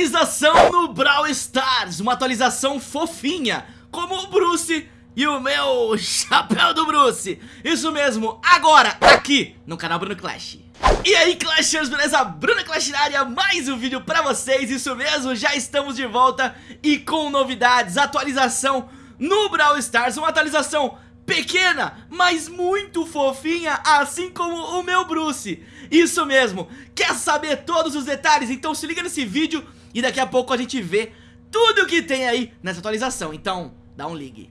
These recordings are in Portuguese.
atualização no Brawl Stars, uma atualização fofinha, como o Bruce e o meu chapéu do Bruce. Isso mesmo, agora, aqui no canal Bruno Clash. E aí Clashers, beleza? Bruno Clash na área, mais um vídeo pra vocês, isso mesmo, já estamos de volta e com novidades, atualização no Brawl Stars, uma atualização pequena, mas muito fofinha, assim como o meu Bruce. Isso mesmo, quer saber todos os detalhes? Então se liga nesse vídeo e daqui a pouco a gente vê tudo o que tem aí nessa atualização. Então, dá um ligue.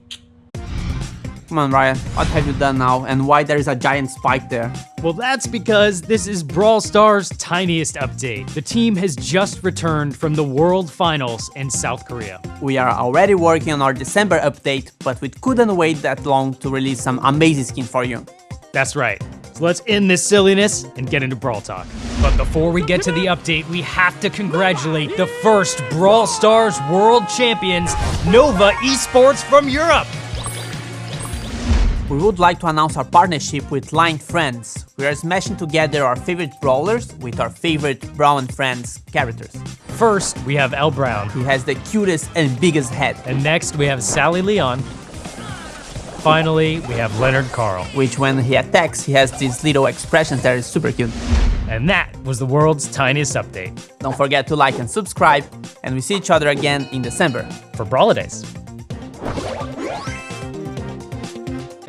Come on, Ryan. What have you done now, and why there is a giant spike there? Well, that's because this is Brawl Stars' tiniest update. The team has just returned from the World Finals in South Korea. We are already working on our December update, but we couldn't wait that long to release some amazing skins for you. That's right. So let's end this silliness and get into Brawl Talk. But before we get to the update, we have to congratulate the first Brawl Stars World Champions, Nova Esports from Europe. We would like to announce our partnership with Line Friends. We are smashing together our favorite brawlers with our favorite Brown Friends characters. First, we have El Brown. He has the cutest and biggest head, And next, we have Sally Leon. Finally, we have Leonard Carl. which when he attacks, he has these little expressions that is super cute. And that was the world's tiniest update Don't forget to like and subscribe, and we see each other again in December. for Brawladays.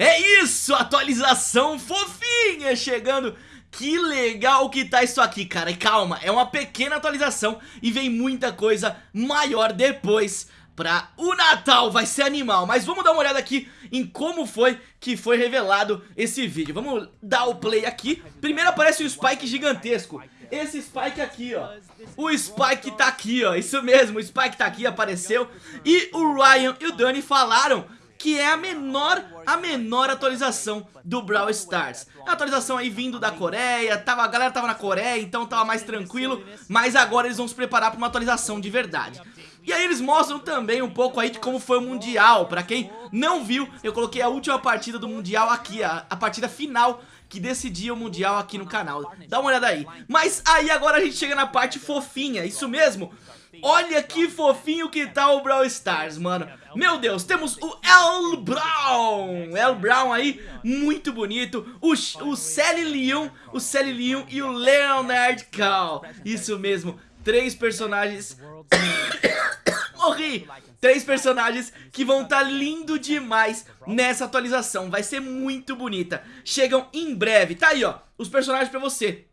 É isso, atualização fofinha chegando. Que legal que tá isso aqui, cara. E calma, é uma pequena atualização e vem muita coisa maior depois pra o Natal. Vai ser animal. Mas vamos dar uma olhada aqui em como foi que foi revelado esse vídeo. Vamos dar o play aqui. Primeiro aparece um Spike gigantesco. Esse Spike aqui, ó. O Spike tá aqui, ó. Isso mesmo, o Spike tá aqui, apareceu. E o Ryan e o Dani falaram que é a menor, a menor atualização do Brawl Stars. Uma atualização aí vindo da Coreia, tava, a galera tava na Coreia, então tava mais tranquilo, mas agora eles vão se preparar para uma atualização de verdade. E aí eles mostram também um pouco aí de como foi o Mundial, pra quem não viu, eu coloquei a última partida do Mundial aqui, a, a partida final que decidia o Mundial aqui no canal. Dá uma olhada aí. Mas aí agora a gente chega na parte fofinha, isso mesmo? Olha que fofinho que tá o Brawl Stars, mano Meu Deus, temos o El Brown El Brown aí, muito bonito O, o Sally Leon, o Sally Leon e o Leonard Cal Isso mesmo, três personagens Morri! Três personagens que vão estar tá lindo demais nessa atualização Vai ser muito bonita Chegam em breve, tá aí ó, os personagens pra você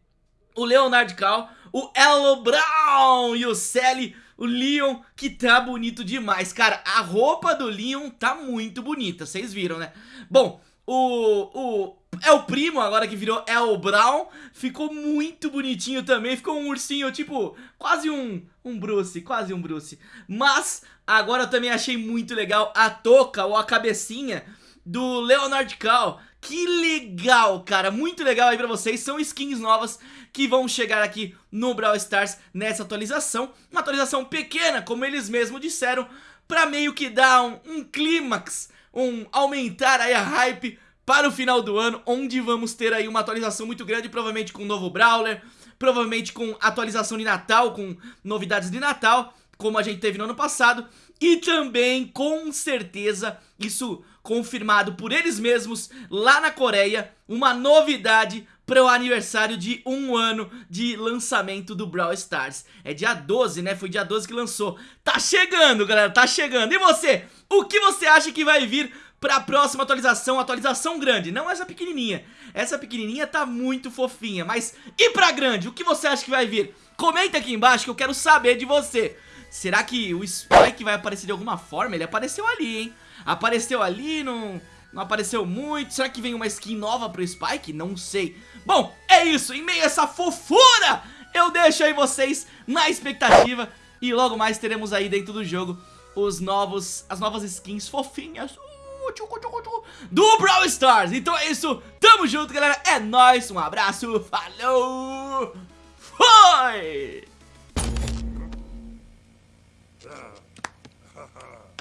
O Leonard Cal o Elo Brown e o Sally, o Leon, que tá bonito demais. Cara, a roupa do Leon tá muito bonita, vocês viram, né? Bom, o, o é o primo agora que virou El Brown, ficou muito bonitinho também, ficou um ursinho tipo, quase um, um Bruce, quase um Bruce. Mas agora eu também achei muito legal a touca ou a cabecinha do Leonard Cal, que legal, cara, muito legal aí pra vocês, são skins novas que vão chegar aqui no Brawl Stars nessa atualização, uma atualização pequena, como eles mesmos disseram, pra meio que dar um, um clímax, um aumentar aí a hype para o final do ano, onde vamos ter aí uma atualização muito grande, provavelmente com um novo Brawler, provavelmente com atualização de Natal, com novidades de Natal, como a gente teve no ano passado, e também, com certeza, isso confirmado por eles mesmos lá na Coreia, uma novidade para o aniversário de um ano de lançamento do Brawl Stars. É dia 12, né? Foi dia 12 que lançou. Tá chegando, galera, tá chegando. E você? O que você acha que vai vir para a próxima atualização? Atualização grande, não essa pequenininha. Essa pequenininha tá muito fofinha, mas e pra grande? O que você acha que vai vir? Comenta aqui embaixo que eu quero saber de você. Será que o Spike vai aparecer de alguma forma? Ele apareceu ali, hein? Apareceu ali, não, não apareceu muito. Será que vem uma skin nova pro Spike? Não sei. Bom, é isso. Em meio a essa fofura, eu deixo aí vocês na expectativa. E logo mais teremos aí dentro do jogo os novos, as novas skins fofinhas uh, do Brawl Stars. Então é isso. Tamo junto, galera. É nóis. Um abraço. Falou. Foi.